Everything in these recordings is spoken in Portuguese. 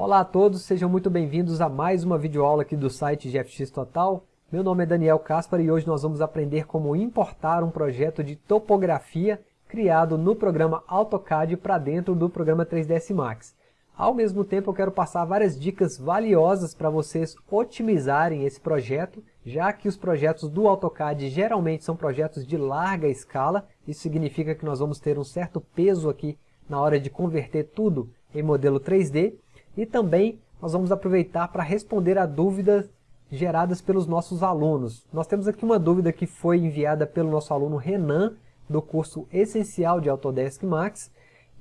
Olá a todos, sejam muito bem-vindos a mais uma videoaula aqui do site GFX Total. Meu nome é Daniel Caspar e hoje nós vamos aprender como importar um projeto de topografia criado no programa AutoCAD para dentro do programa 3ds Max. Ao mesmo tempo eu quero passar várias dicas valiosas para vocês otimizarem esse projeto, já que os projetos do AutoCAD geralmente são projetos de larga escala, isso significa que nós vamos ter um certo peso aqui na hora de converter tudo em modelo 3D, e também nós vamos aproveitar para responder a dúvidas geradas pelos nossos alunos. Nós temos aqui uma dúvida que foi enviada pelo nosso aluno Renan, do curso Essencial de Autodesk Max,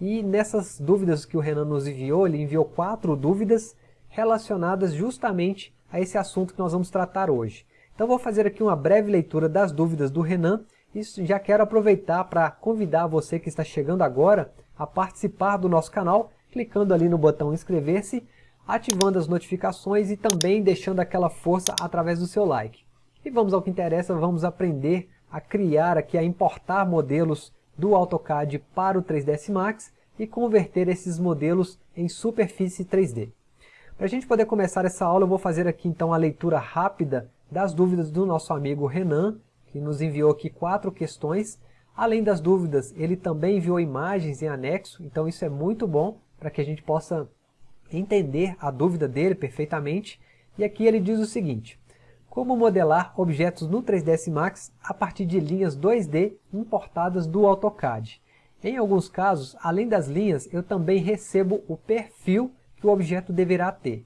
e nessas dúvidas que o Renan nos enviou, ele enviou quatro dúvidas relacionadas justamente a esse assunto que nós vamos tratar hoje. Então vou fazer aqui uma breve leitura das dúvidas do Renan e já quero aproveitar para convidar você que está chegando agora a participar do nosso canal, clicando ali no botão inscrever-se, ativando as notificações e também deixando aquela força através do seu like. E vamos ao que interessa, vamos aprender a criar aqui, a importar modelos do AutoCAD para o 3ds Max e converter esses modelos em superfície 3D. Para a gente poder começar essa aula, eu vou fazer aqui então a leitura rápida das dúvidas do nosso amigo Renan, que nos enviou aqui quatro questões. Além das dúvidas, ele também enviou imagens em anexo, então isso é muito bom para que a gente possa entender a dúvida dele perfeitamente. E aqui ele diz o seguinte, como modelar objetos no 3ds Max a partir de linhas 2D importadas do AutoCAD. Em alguns casos, além das linhas, eu também recebo o perfil que o objeto deverá ter.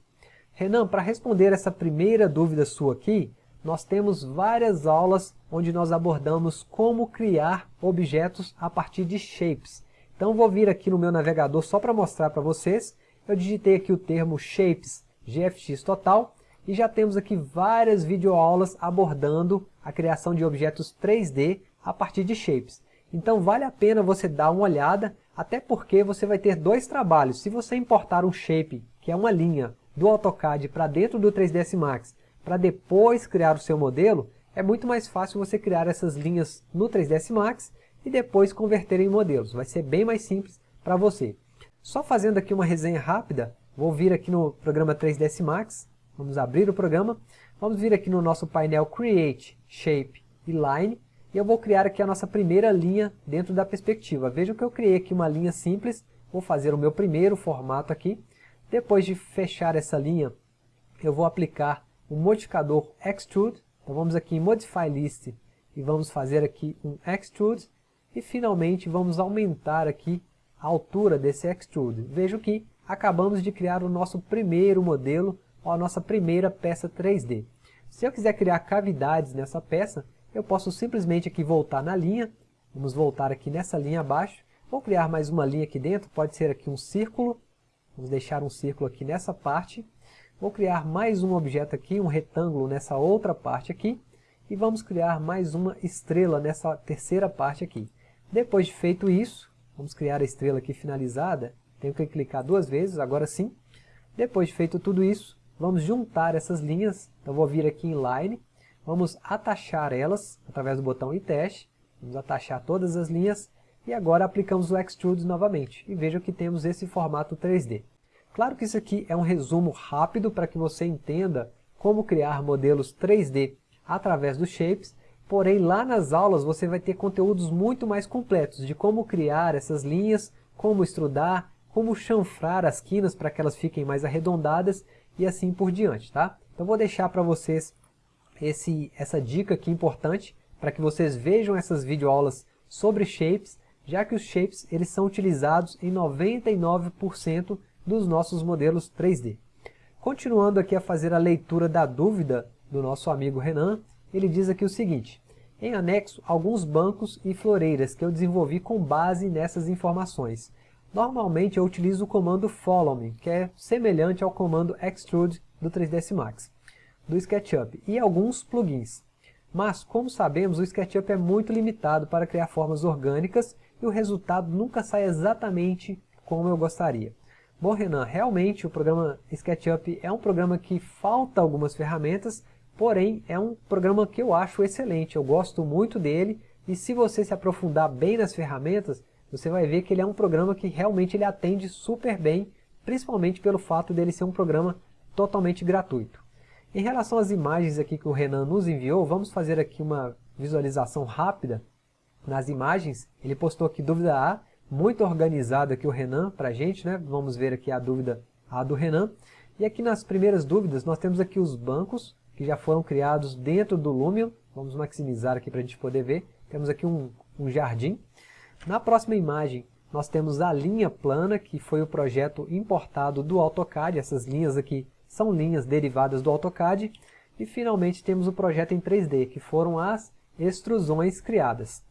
Renan, para responder essa primeira dúvida sua aqui, nós temos várias aulas onde nós abordamos como criar objetos a partir de shapes. Então vou vir aqui no meu navegador só para mostrar para vocês. Eu digitei aqui o termo shapes GFX Total e já temos aqui várias videoaulas abordando a criação de objetos 3D a partir de shapes. Então vale a pena você dar uma olhada, até porque você vai ter dois trabalhos. Se você importar um shape, que é uma linha do AutoCAD para dentro do 3ds Max, para depois criar o seu modelo, é muito mais fácil você criar essas linhas no 3ds Max e depois converter em modelos. Vai ser bem mais simples para você. Só fazendo aqui uma resenha rápida, vou vir aqui no programa 3ds Max, Vamos abrir o programa. Vamos vir aqui no nosso painel Create, Shape e Line. E eu vou criar aqui a nossa primeira linha dentro da perspectiva. Veja que eu criei aqui uma linha simples. Vou fazer o meu primeiro formato aqui. Depois de fechar essa linha, eu vou aplicar o modificador Extrude. Então vamos aqui em Modify List e vamos fazer aqui um Extrude. E finalmente vamos aumentar aqui a altura desse Extrude. Veja que acabamos de criar o nosso primeiro modelo a nossa primeira peça 3D. Se eu quiser criar cavidades nessa peça, eu posso simplesmente aqui voltar na linha, vamos voltar aqui nessa linha abaixo, vou criar mais uma linha aqui dentro, pode ser aqui um círculo, vamos deixar um círculo aqui nessa parte, vou criar mais um objeto aqui, um retângulo nessa outra parte aqui, e vamos criar mais uma estrela nessa terceira parte aqui. Depois de feito isso, vamos criar a estrela aqui finalizada, tenho que clicar duas vezes, agora sim. Depois de feito tudo isso, Vamos juntar essas linhas, então vou vir aqui em Line, vamos atachar elas através do botão teste, vamos atachar todas as linhas. E agora aplicamos o Extrude novamente. E veja que temos esse formato 3D. Claro que isso aqui é um resumo rápido para que você entenda como criar modelos 3D através dos Shapes, porém lá nas aulas você vai ter conteúdos muito mais completos de como criar essas linhas, como extrudar, como chanfrar as quinas para que elas fiquem mais arredondadas e assim por diante, tá? Então vou deixar para vocês esse, essa dica aqui importante para que vocês vejam essas videoaulas sobre shapes, já que os shapes eles são utilizados em 99% dos nossos modelos 3D. Continuando aqui a fazer a leitura da dúvida do nosso amigo Renan, ele diz aqui o seguinte, em anexo alguns bancos e floreiras que eu desenvolvi com base nessas informações. Normalmente eu utilizo o comando follow me, que é semelhante ao comando extrude do 3ds Max, do SketchUp, e alguns plugins. Mas, como sabemos, o SketchUp é muito limitado para criar formas orgânicas e o resultado nunca sai exatamente como eu gostaria. Bom, Renan, realmente o programa SketchUp é um programa que falta algumas ferramentas, porém é um programa que eu acho excelente, eu gosto muito dele, e se você se aprofundar bem nas ferramentas, você vai ver que ele é um programa que realmente ele atende super bem principalmente pelo fato dele ser um programa totalmente gratuito. Em relação às imagens aqui que o Renan nos enviou, vamos fazer aqui uma visualização rápida nas imagens. Ele postou aqui dúvida A, muito organizado aqui o Renan para a gente, né? Vamos ver aqui a dúvida A do Renan. E aqui nas primeiras dúvidas nós temos aqui os bancos que já foram criados dentro do Lumion. Vamos maximizar aqui para a gente poder ver. Temos aqui um, um jardim. Na próxima imagem nós temos a linha plana, que foi o projeto importado do AutoCAD. Essas linhas aqui são linhas derivadas do AutoCAD. E finalmente temos o projeto em 3D, que foram as extrusões criadas.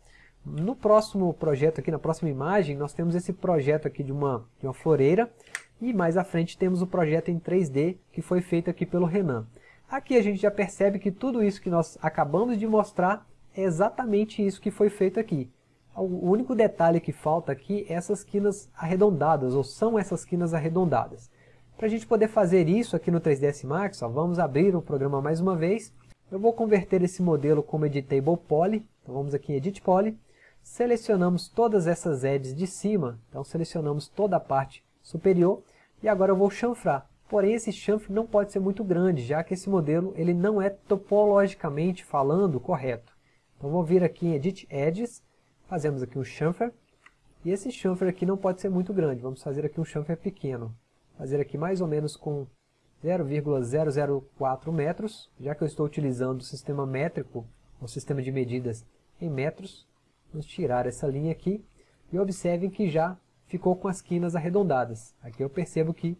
No próximo projeto aqui, na próxima imagem, nós temos esse projeto aqui de uma, de uma floreira. E mais à frente temos o projeto em 3D, que foi feito aqui pelo Renan. Aqui a gente já percebe que tudo isso que nós acabamos de mostrar é exatamente isso que foi feito aqui. O único detalhe que falta aqui é essas quinas arredondadas, ou são essas quinas arredondadas. Para a gente poder fazer isso aqui no 3ds Max, ó, vamos abrir o programa mais uma vez. Eu vou converter esse modelo como Editable Poly, então vamos aqui em Edit Poly. Selecionamos todas essas edges de cima, então selecionamos toda a parte superior. E agora eu vou chanfrar. Porém, esse chanfre não pode ser muito grande, já que esse modelo ele não é topologicamente falando correto. Então vou vir aqui em Edit Edges, fazemos aqui um chanfer, e esse chanfer aqui não pode ser muito grande, vamos fazer aqui um chanfer pequeno. Fazer aqui mais ou menos com 0,004 metros, já que eu estou utilizando o sistema métrico, o sistema de medidas em metros. Vamos tirar essa linha aqui, e observem que já ficou com as quinas arredondadas. Aqui eu percebo que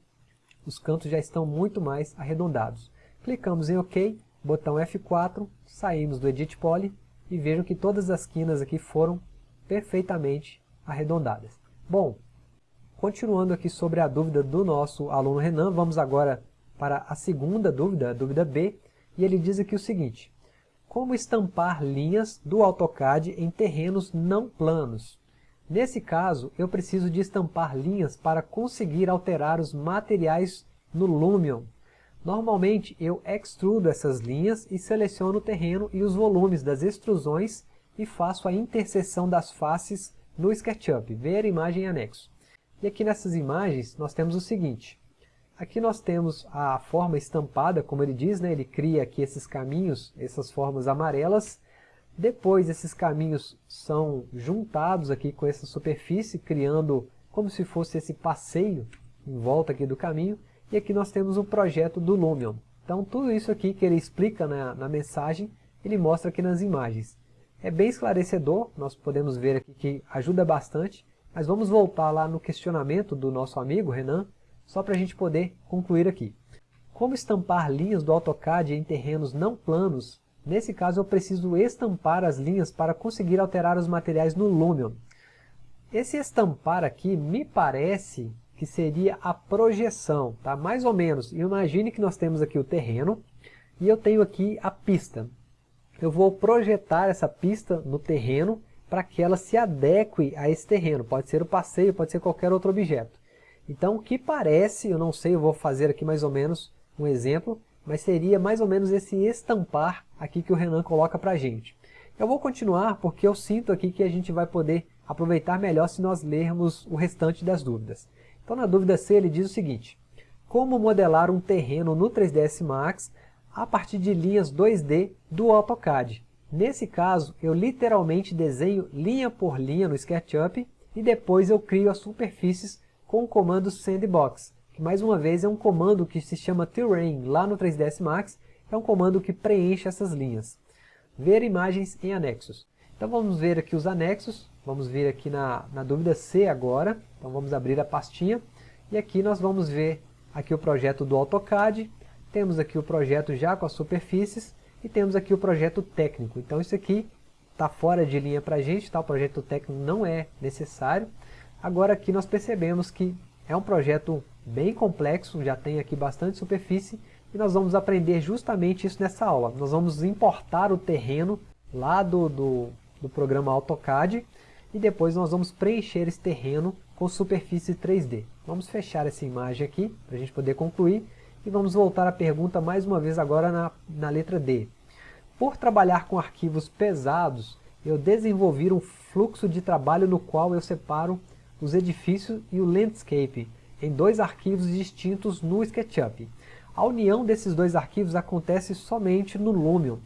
os cantos já estão muito mais arredondados. Clicamos em OK, botão F4, saímos do Edit Poly e vejam que todas as quinas aqui foram perfeitamente arredondadas. Bom, continuando aqui sobre a dúvida do nosso aluno Renan, vamos agora para a segunda dúvida, a dúvida B, e ele diz aqui o seguinte, como estampar linhas do AutoCAD em terrenos não planos? Nesse caso, eu preciso de estampar linhas para conseguir alterar os materiais no Lumion. Normalmente, eu extrudo essas linhas e seleciono o terreno e os volumes das extrusões e faço a interseção das faces no SketchUp, ver imagem anexo. E aqui nessas imagens nós temos o seguinte, aqui nós temos a forma estampada, como ele diz, né? ele cria aqui esses caminhos, essas formas amarelas, depois esses caminhos são juntados aqui com essa superfície, criando como se fosse esse passeio em volta aqui do caminho. E aqui nós temos o projeto do Lumion. Então tudo isso aqui que ele explica na, na mensagem, ele mostra aqui nas imagens. É bem esclarecedor, nós podemos ver aqui que ajuda bastante, mas vamos voltar lá no questionamento do nosso amigo Renan, só para a gente poder concluir aqui. Como estampar linhas do AutoCAD em terrenos não planos Nesse caso eu preciso estampar as linhas para conseguir alterar os materiais no Lumion. Esse estampar aqui me parece que seria a projeção, tá? mais ou menos. Imagine que nós temos aqui o terreno e eu tenho aqui a pista. Eu vou projetar essa pista no terreno para que ela se adeque a esse terreno. Pode ser o passeio, pode ser qualquer outro objeto. Então o que parece, eu não sei, eu vou fazer aqui mais ou menos um exemplo, mas seria mais ou menos esse estampar aqui que o Renan coloca para a gente. Eu vou continuar porque eu sinto aqui que a gente vai poder aproveitar melhor se nós lermos o restante das dúvidas. Então na dúvida C ele diz o seguinte, como modelar um terreno no 3ds Max a partir de linhas 2D do AutoCAD. Nesse caso, eu literalmente desenho linha por linha no SketchUp e depois eu crio as superfícies com o comando Sandbox que mais uma vez é um comando que se chama terrain lá no 3ds Max, é um comando que preenche essas linhas. Ver imagens em anexos. Então vamos ver aqui os anexos, vamos ver aqui na, na dúvida C agora, então vamos abrir a pastinha, e aqui nós vamos ver aqui o projeto do AutoCAD, temos aqui o projeto já com as superfícies, e temos aqui o projeto técnico. Então isso aqui está fora de linha para a gente, tá? o projeto técnico não é necessário. Agora aqui nós percebemos que é um projeto bem complexo, já tem aqui bastante superfície, e nós vamos aprender justamente isso nessa aula. Nós vamos importar o terreno lá do, do, do programa AutoCAD, e depois nós vamos preencher esse terreno com superfície 3D. Vamos fechar essa imagem aqui, para a gente poder concluir, e vamos voltar à pergunta mais uma vez agora na, na letra D. Por trabalhar com arquivos pesados, eu desenvolvi um fluxo de trabalho no qual eu separo os edifícios e o landscape, em dois arquivos distintos no SketchUp. A união desses dois arquivos acontece somente no Lumion.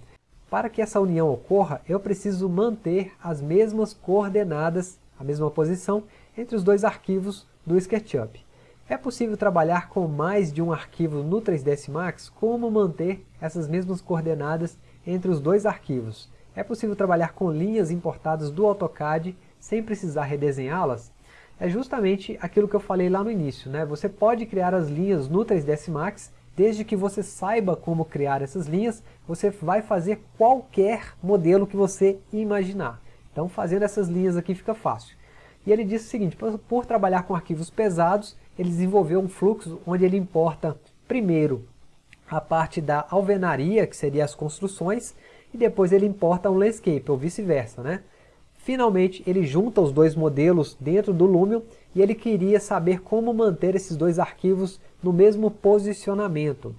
Para que essa união ocorra, eu preciso manter as mesmas coordenadas, a mesma posição, entre os dois arquivos do SketchUp. É possível trabalhar com mais de um arquivo no 3ds Max? Como manter essas mesmas coordenadas entre os dois arquivos? É possível trabalhar com linhas importadas do AutoCAD sem precisar redesenhá-las? É justamente aquilo que eu falei lá no início, né? Você pode criar as linhas no 3ds Max, desde que você saiba como criar essas linhas, você vai fazer qualquer modelo que você imaginar. Então fazendo essas linhas aqui fica fácil. E ele disse o seguinte, por, trabalhar com arquivos pesados, ele desenvolveu um fluxo onde ele importa primeiro a parte da alvenaria, que seria as construções, e depois ele importa um landscape, ou vice-versa, né? Finalmente, ele junta os dois modelos dentro do Lumion e ele queria saber como manter esses dois arquivos no mesmo posicionamento.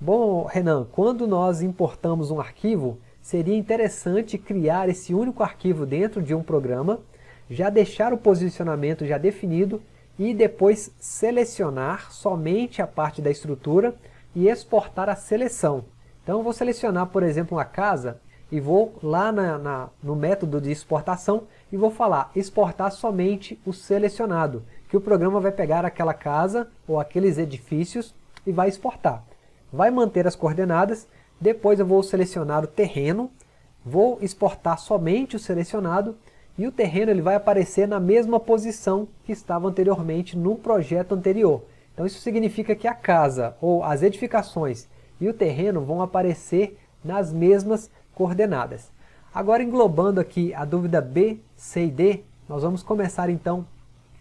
Bom, Renan, quando nós importamos um arquivo, seria interessante criar esse único arquivo dentro de um programa, já deixar o posicionamento já definido e depois selecionar somente a parte da estrutura e exportar a seleção. Então vou selecionar, por exemplo, uma casa e vou lá na, na, no método de exportação e vou falar exportar somente o selecionado, que o programa vai pegar aquela casa ou aqueles edifícios e vai exportar. Vai manter as coordenadas, depois eu vou selecionar o terreno, vou exportar somente o selecionado e o terreno ele vai aparecer na mesma posição que estava anteriormente no projeto anterior. Então isso significa que a casa ou as edificações e o terreno vão aparecer nas mesmas coordenadas. Agora englobando aqui a dúvida B, C e D, nós vamos começar então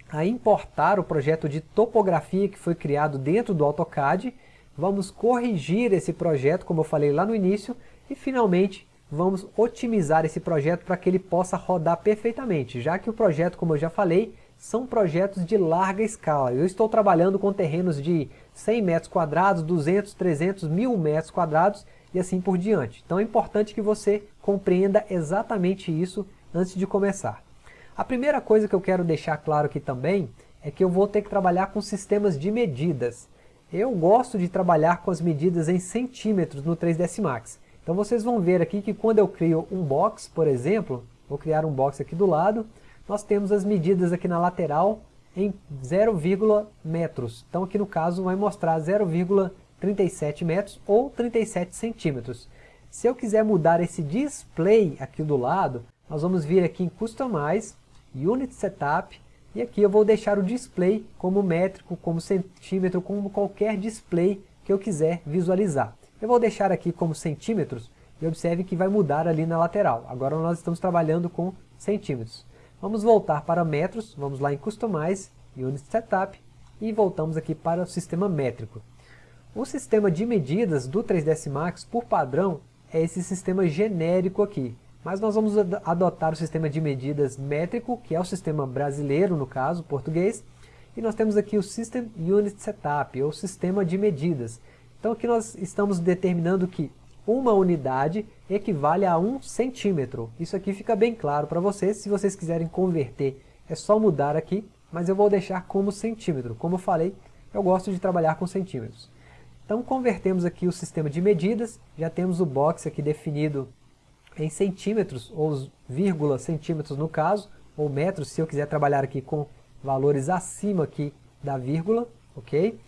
a importar o projeto de topografia que foi criado dentro do AutoCAD, vamos corrigir esse projeto, como eu falei lá no início, e finalmente vamos otimizar esse projeto para que ele possa rodar perfeitamente, já que o projeto, como eu já falei, são projetos de larga escala. Eu estou trabalhando com terrenos de 100 metros quadrados, 200, 300, 1000 metros quadrados e assim por diante. Então é importante que você compreenda exatamente isso antes de começar. A primeira coisa que eu quero deixar claro aqui também é que eu vou ter que trabalhar com sistemas de medidas. Eu gosto de trabalhar com as medidas em centímetros no 3ds Max. Então vocês vão ver aqui que quando eu crio um box, por exemplo, vou criar um box aqui do lado, nós temos as medidas aqui na lateral em 0, metros. Então aqui no caso vai mostrar 0,37 metros ou 37 centímetros. Se eu quiser mudar esse display aqui do lado, nós vamos vir aqui em Customize, Unit Setup, e aqui eu vou deixar o display como métrico, como centímetro, como qualquer display que eu quiser visualizar. Eu vou deixar aqui como centímetros, e observe que vai mudar ali na lateral. Agora nós estamos trabalhando com centímetros. Vamos voltar para metros, vamos lá em Customize, Unit Setup, e voltamos aqui para o sistema métrico. O sistema de medidas do 3ds Max, por padrão, é esse sistema genérico aqui. Mas nós vamos adotar o sistema de medidas métrico, que é o sistema brasileiro, no caso, português, e nós temos aqui o System Unit Setup, ou sistema de medidas. Então aqui nós estamos determinando que uma unidade equivale a um centímetro. Isso aqui fica bem claro para vocês, se vocês quiserem converter é só mudar aqui, mas eu vou deixar como centímetro. Como eu falei, eu gosto de trabalhar com centímetros. Então convertemos aqui o sistema de medidas, já temos o box aqui definido em centímetros, ou vírgula centímetros no caso, ou metros se eu quiser trabalhar aqui com valores acima aqui da vírgula, ok?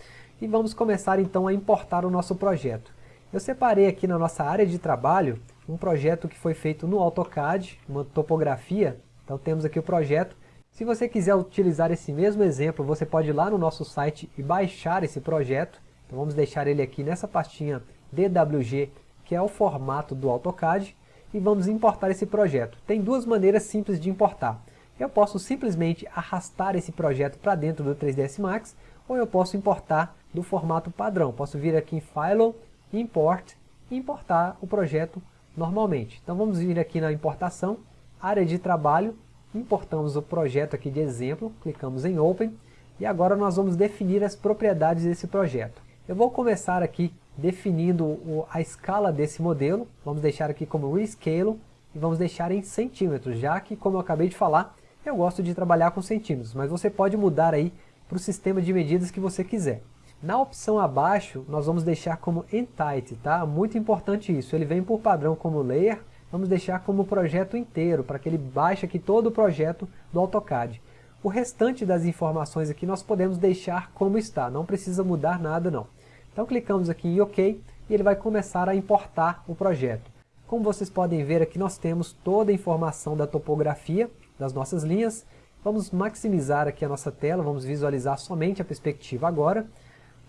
E vamos começar então a importar o nosso projeto. Eu separei aqui na nossa área de trabalho um projeto que foi feito no AutoCAD, uma topografia. Então temos aqui o projeto. Se você quiser utilizar esse mesmo exemplo, você pode ir lá no nosso site e baixar esse projeto. Então vamos deixar ele aqui nessa pastinha DWG, que é o formato do AutoCAD, e vamos importar esse projeto. Tem duas maneiras simples de importar. Eu posso simplesmente arrastar esse projeto para dentro do 3ds Max, ou eu posso importar do formato padrão. Posso vir aqui em File, Import e importar o projeto normalmente. Então vamos vir aqui na importação, área de trabalho, importamos o projeto aqui de exemplo, clicamos em Open e agora nós vamos definir as propriedades desse projeto. Eu vou começar aqui definindo a escala desse modelo, vamos deixar aqui como Rescale e vamos deixar em centímetros, já que, como eu acabei de falar, eu gosto de trabalhar com centímetros, mas você pode mudar aí para o sistema de medidas que você quiser. Na opção abaixo, nós vamos deixar como Entity, tá? Muito importante isso, ele vem por padrão como Layer, vamos deixar como projeto inteiro, para que ele baixe aqui todo o projeto do AutoCAD. O restante das informações aqui nós podemos deixar como está, não precisa mudar nada não. Então clicamos aqui em OK e ele vai começar a importar o projeto. Como vocês podem ver aqui nós temos toda a informação da topografia das nossas linhas. Vamos maximizar aqui a nossa tela, vamos visualizar somente a perspectiva agora.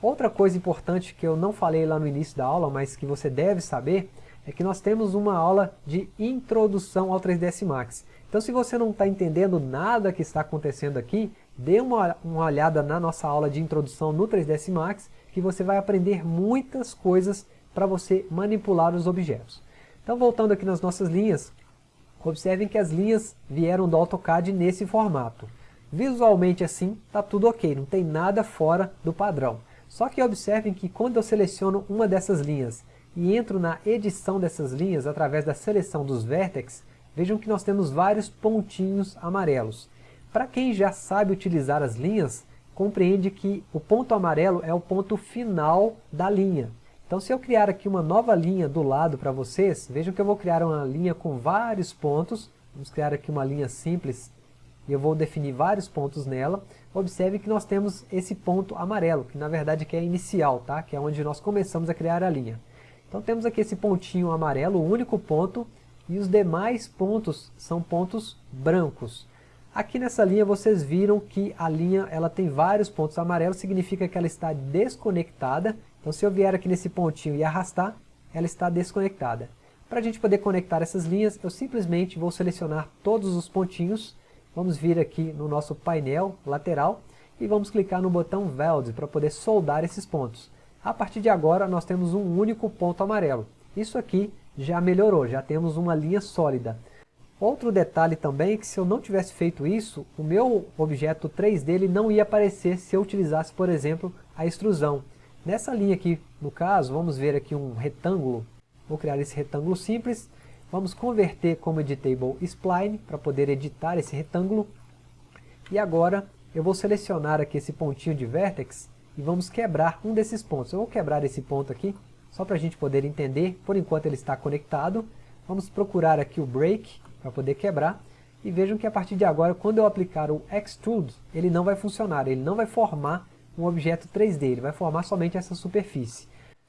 Outra coisa importante que eu não falei lá no início da aula, mas que você deve saber, é que nós temos uma aula de introdução ao 3ds Max. Então se você não está entendendo nada que está acontecendo aqui, dê uma, uma olhada na nossa aula de introdução no 3ds Max, que você vai aprender muitas coisas para você manipular os objetos. Então voltando aqui nas nossas linhas, observem que as linhas vieram do AutoCAD nesse formato. Visualmente assim, está tudo ok, não tem nada fora do padrão. Só que observem que quando eu seleciono uma dessas linhas e entro na edição dessas linhas através da seleção dos vértices, vejam que nós temos vários pontinhos amarelos. Para quem já sabe utilizar as linhas, compreende que o ponto amarelo é o ponto final da linha. Então se eu criar aqui uma nova linha do lado para vocês, vejam que eu vou criar uma linha com vários pontos, vamos criar aqui uma linha simples, e eu vou definir vários pontos nela, observe que nós temos esse ponto amarelo, que na verdade que é inicial, tá? que é onde nós começamos a criar a linha. Então temos aqui esse pontinho amarelo, o único ponto, e os demais pontos são pontos brancos. Aqui nessa linha vocês viram que a linha ela tem vários pontos amarelos, significa que ela está desconectada. Então se eu vier aqui nesse pontinho e arrastar, ela está desconectada. Para a gente poder conectar essas linhas, eu simplesmente vou selecionar todos os pontinhos Vamos vir aqui no nosso painel lateral e vamos clicar no botão Weld para poder soldar esses pontos. A partir de agora nós temos um único ponto amarelo. Isso aqui já melhorou, já temos uma linha sólida. Outro detalhe também é que se eu não tivesse feito isso, o meu objeto 3D ele não ia aparecer se eu utilizasse, por exemplo, a extrusão. Nessa linha aqui, no caso, vamos ver aqui um retângulo. Vou criar esse retângulo simples Vamos converter como editable spline para poder editar esse retângulo. E agora eu vou selecionar aqui esse pontinho de vertex e vamos quebrar um desses pontos. Eu vou quebrar esse ponto aqui, só para a gente poder entender, por enquanto ele está conectado. Vamos procurar aqui o break para poder quebrar. E vejam que a partir de agora, quando eu aplicar o Extrude, ele não vai funcionar, ele não vai formar um objeto 3D, ele vai formar somente essa superfície.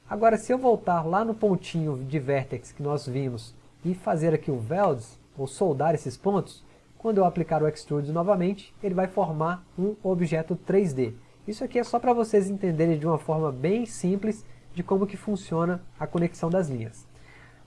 Agora, se eu voltar lá no pontinho de vertex que nós vimos e fazer aqui o welds, ou soldar esses pontos, quando eu aplicar o Extrude novamente, ele vai formar um objeto 3D. Isso aqui é só para vocês entenderem de uma forma bem simples de como que funciona a conexão das linhas.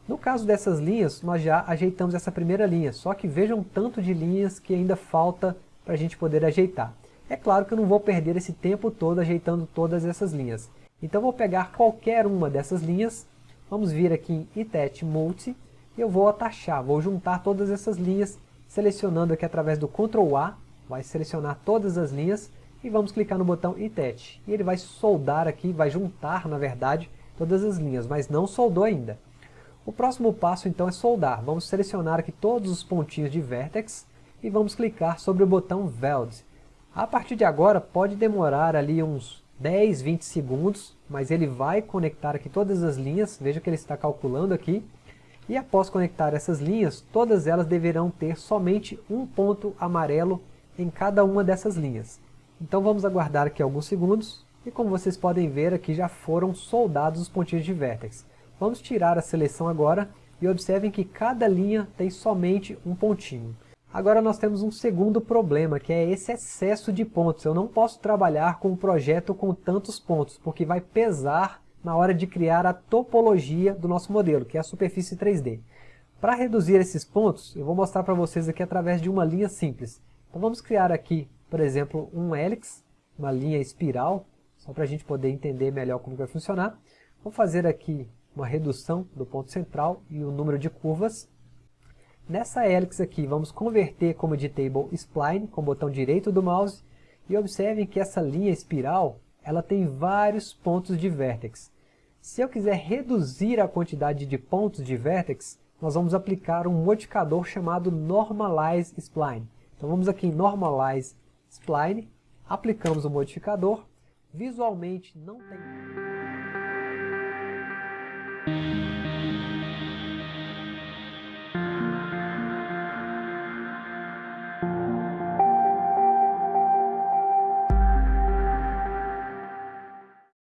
No caso dessas linhas, nós já ajeitamos essa primeira linha, só que vejam tanto de linhas que ainda falta para a gente poder ajeitar. É claro que eu não vou perder esse tempo todo ajeitando todas essas linhas. Então vou pegar qualquer uma dessas linhas, vamos vir aqui em Itet Multi, eu vou atachar, vou juntar todas essas linhas, selecionando aqui através do Ctrl A, vai selecionar todas as linhas, e vamos clicar no botão Itet. E ele vai soldar aqui, vai juntar, na verdade, todas as linhas, mas não soldou ainda. O próximo passo então é soldar. Vamos selecionar aqui todos os pontinhos de vertex e vamos clicar sobre o botão Weld. A partir de agora pode demorar ali uns 10, 20 segundos, mas ele vai conectar aqui todas as linhas, veja que ele está calculando aqui, e após conectar essas linhas, todas elas deverão ter somente um ponto amarelo em cada uma dessas linhas. Então vamos aguardar aqui alguns segundos, e como vocês podem ver aqui já foram soldados os pontinhos de vértex. Vamos tirar a seleção agora, e observem que cada linha tem somente um pontinho. Agora nós temos um segundo problema, que é esse excesso de pontos. Eu não posso trabalhar com um projeto com tantos pontos, porque vai pesar na hora de criar a topologia do nosso modelo, que é a superfície 3D. Para reduzir esses pontos, eu vou mostrar para vocês aqui através de uma linha simples. Então vamos criar aqui, por exemplo, um hélix, uma linha espiral, só para a gente poder entender melhor como vai funcionar. Vou fazer aqui uma redução do ponto central e o número de curvas. Nessa hélix aqui, vamos converter como editable spline, com o botão direito do mouse, e observem que essa linha espiral, ela tem vários pontos de vértex. Se eu quiser reduzir a quantidade de pontos de vertex, nós vamos aplicar um modificador chamado Normalize Spline. Então vamos aqui em Normalize Spline, aplicamos o modificador, visualmente não tem...